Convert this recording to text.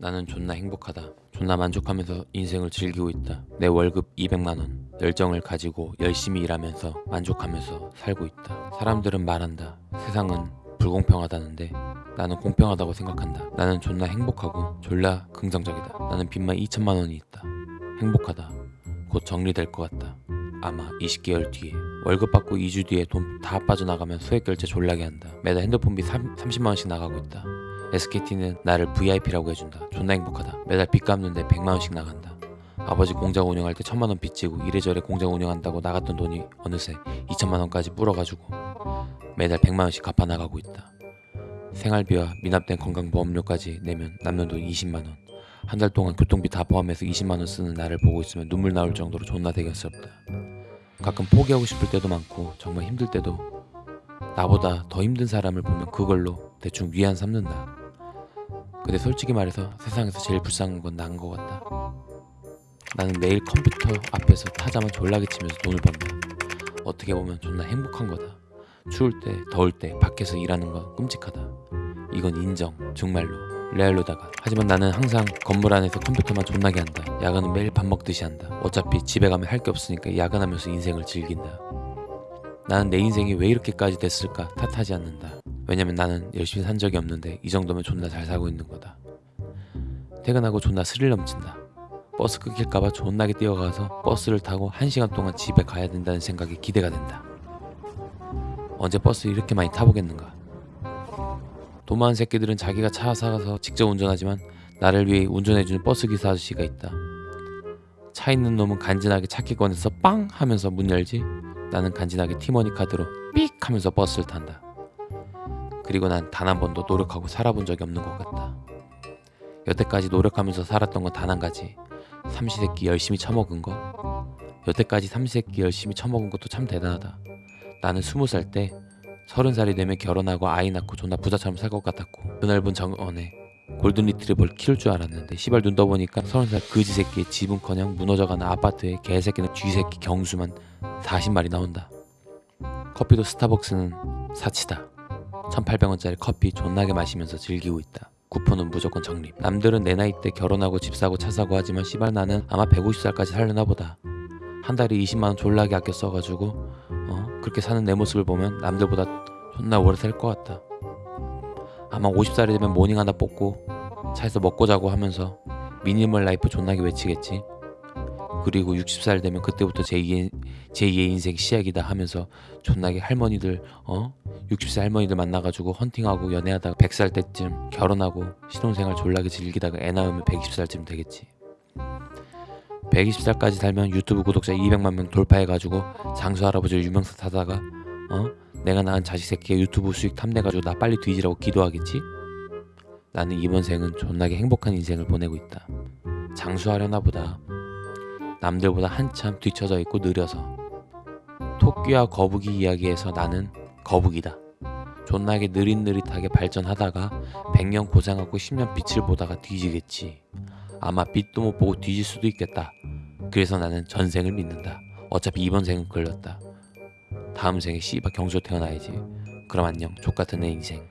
나는 존나 행복하다. 존나 만족하면서 인생을 즐기고 있다. 내 월급 200만원. 열정을 가지고 열심히 일하면서 만족하면서 살고 있다. 사람들은 말한다. 세상은 불공평하다는데 나는 공평하다고 생각한다. 나는 존나 행복하고 졸라 긍정적이다. 나는 빚만 2천만 원이 있다. 행복하다. 곧 정리될 것 같다. 아마 20개월 뒤에 월급 받고 2주 뒤에 돈 다 빠져나가면 소액 결제 졸라게 한다. 매달 핸드폰비 3, 30만 원씩 나가고 있다. SKT는 나를 VIP라고 해준다. 존나 행복하다. 매달 빚 갚는데 100만 원씩 나간다. 아버지 공장 운영할 때 천만 원 빚지고 이래저래 공장 운영한다고 나갔던 돈이 어느새 2천만 원까지 불어가지고 매달 100만 원씩 갚아 나가고 있다. 생활비와 미납된 건강보험료까지 내면 남는 돈 20만 원. 한 달 동안 교통비 다 포함해서 20만 원 쓰는 나를 보고 있으면 눈물 나올 정도로 존나 대견스럽다. 가끔 포기하고 싶을 때도 많고 정말 힘들 때도 나보다 더 힘든 사람을 보면 그걸로 대충 위안 삼는다. 근데 솔직히 말해서 세상에서 제일 불쌍한 건난것 같다. 나는 매일 컴퓨터 앞에서 타자만 졸라게 치면서 돈을 번다. 어떻게 보면 존나 행복한 거다. 추울 때, 더울 때 밖에서 일하는 건 끔찍하다. 이건 인정, 정말로. 레알로다가. 하지만 나는 항상 건물 안에서 컴퓨터만 존나게 한다. 야근은 매일 밥 먹듯이 한다. 어차피 집에 가면 할 게 없으니까 야근하면서 인생을 즐긴다. 나는 내 인생이 왜 이렇게까지 됐을까 탓하지 않는다. 왜냐면 나는 열심히 산 적이 없는데 이 정도면 존나 잘 살고 있는 거다. 퇴근하고 존나 스릴 넘친다. 버스 끊길까봐 존나게 뛰어가서 버스를 타고 1시간 동안 집에 가야 된다는 생각에 기대가 된다. 언제 버스 이렇게 많이 타보겠는가? 돈 많은 새끼들은 자기가 차 사가서 직접 운전하지만 나를 위해 운전해주는 버스 기사 아저씨가 있다. 차 있는 놈은 간지나게 차키 꺼내서 빵 하면서 문 열지 나는 간지나게 티머니 카드로 삑 하면서 버스를 탄다. 그리고 난 단 한 번도 노력하고 살아본 적이 없는 것 같다. 여태까지 노력하면서 살았던 건 단 한 가지. 삼시세끼 열심히 처먹은 거. 여태까지 삼시세끼 열심히 처먹은 것도 참 대단하다. 나는 스무 살 때 서른 살이 되면 결혼하고 아이 낳고 존나 부자처럼 살 것 같았고 그 넓은 정원에 골든 리트리버를 키울 줄 알았는데 시발 눈 떠보니까 서른 살 그지 새끼의 집은커녕 무너져가는 아파트에 개새끼는 쥐새끼 경수만 40마리 나온다. 커피도 스타벅스는 사치다. 1800원짜리 커피 존나게 마시면서 즐기고 있다. 쿠폰은 무조건 적립. 남들은 내 나이 때 결혼하고 집 사고 차 사고 하지만 씨발 나는 아마 150살까지 살려나 보다. 한 달에 20만원 졸라게 아껴 써가지고 어 그렇게 사는 내 모습을 보면 남들보다 존나 오래 살 것 같다. 아마 50살이 되면 모닝 하나 뽑고 차에서 먹고 자고 하면서 minimal life 존나게 외치겠지. 그리고 60살 되면 그때부터 제2의, 제2의 인생 시작이다 하면서 존나게 할머니들 어 60세 할머니들 만나가지고 헌팅하고 연애하다가 100살 때쯤 결혼하고 신혼생활 졸라게 즐기다가 애 낳으면 120살쯤 되겠지. 120살까지 살면 유튜브 구독자 200만 명 돌파해가지고 장수 할아버지 유명세 타다가 어? 내가 낳은 자식 새끼가 유튜브 수익 탐내가지고 나 빨리 뒤지라고 기도하겠지? 나는 이번 생은 존나게 행복한 인생을 보내고 있다. 장수하려나 보다. 남들보다 한참 뒤쳐져 있고 느려서. 토끼와 거북이 이야기에서 나는 거북이다. 존나게 느릿느릿하게 발전하다가 100년 고생하고 10년 빛을 보다가 뒤지겠지. 아마 빛도 못 보고 뒤질 수도 있겠다. 그래서 나는 전생을 믿는다. 어차피 이번 생은 걸렸다. 다음 생에 씨발 경조 태어나야지. 그럼 안녕. 족같은 내 인생.